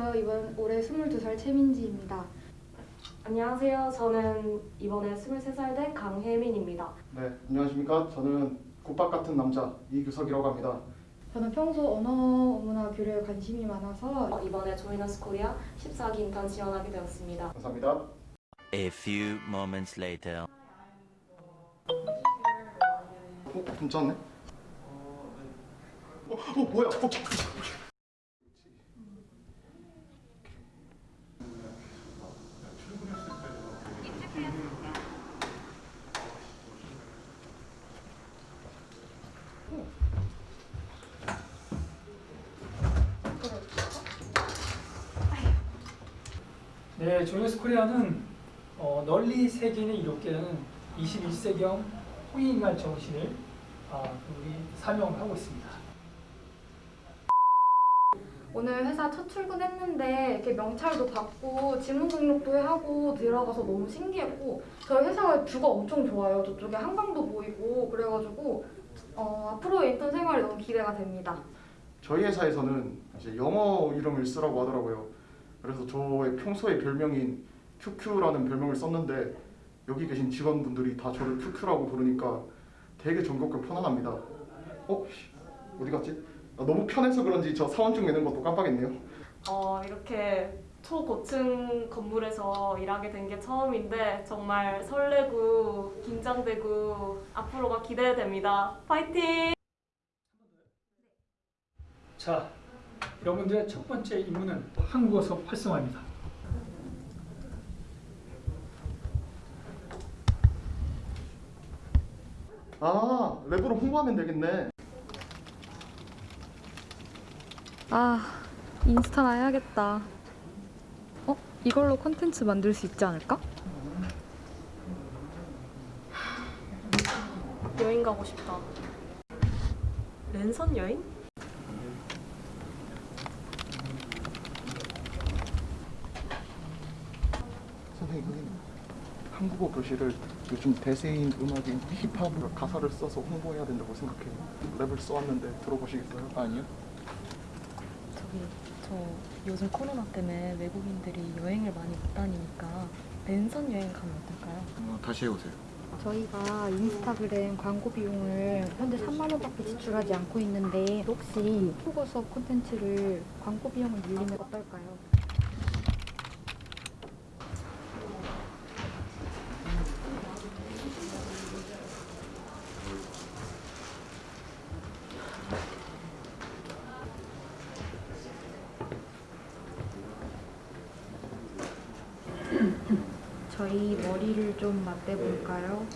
안녕하세요. 이번 올해 22살 최민지입니다. 안녕하세요. 저는 이번에 23살 된 강혜민입니다. 네, 안녕하십니까. 저는 국밥 같은 남자 이규석이라고 합니다. 저는 평소 언어 문화 교류에 관심이 많아서 어, 이번에 조이너스 코리아 14기 인턴 지원하게 되었습니다. 감사합니다. A few moments later. 어, 괜찮네. 어, 어 뭐야? 어. 네, 조이너스 코리아는 어, 널리 세계인을 이롭게 하는 21세기형 홍익인간 정신을 아, 우리 사명하고 있습니다. 오늘 회사 첫 출근했는데 이렇게 명찰도 받고 지문 등록도 하고 들어가서 너무 신기했고 저희 회사가 뷰가 엄청 좋아요. 저쪽에 한강도 보이고 그래가지고 어, 앞으로 인턴 생활이 너무 기대가 됩니다. 저희 회사에서는 이제 영어 이름을 쓰라고 하더라고요. 그래서 저의 평소의 별명인 큐큐라는 별명을 썼는데 여기 계신 직원분들이 다 저를 큐큐라고 부르니까 되게 정겹고 편안합니다. 어? 씨, 어디 갔지? 아, 너무 편해서 그런지 저 사원증 내는 것도 깜빡했네요. 어, 이렇게 초고층 건물에서 일하게 된 게 처음인데 정말 설레고 긴장되고 앞으로가 기대됩니다. 파이팅! 자, 여러분들의 첫 번째 임무는 한국어 수업 활성화입니다. 아, 랩으로 홍보하면 되겠네. 아 인스타나 해야겠다. 어? 이걸로 콘텐츠 만들 수 있지 않을까? 여행 가고 싶다. 랜선 여행? 선생님, 선생님. 한국어 교실을 요즘 대세인 음악인 힙합으로 가사를 써서 홍보해야 된다고 생각해요. 랩을 써왔는데 들어보시겠어요? 아니요. 저기 저 요즘 코로나 때문에 외국인들이 여행을 많이 못 다니니까 랜선 여행 가면 어떨까요? 어, 다시 해보세요. 저희가 인스타그램 광고 비용을 현재 3만 원밖에 지출하지 않고 있는데 혹시 한국어 수업 콘텐츠를 광고 비용을 늘리면 어떨까요? 저희 머리를 좀 맞대볼까요?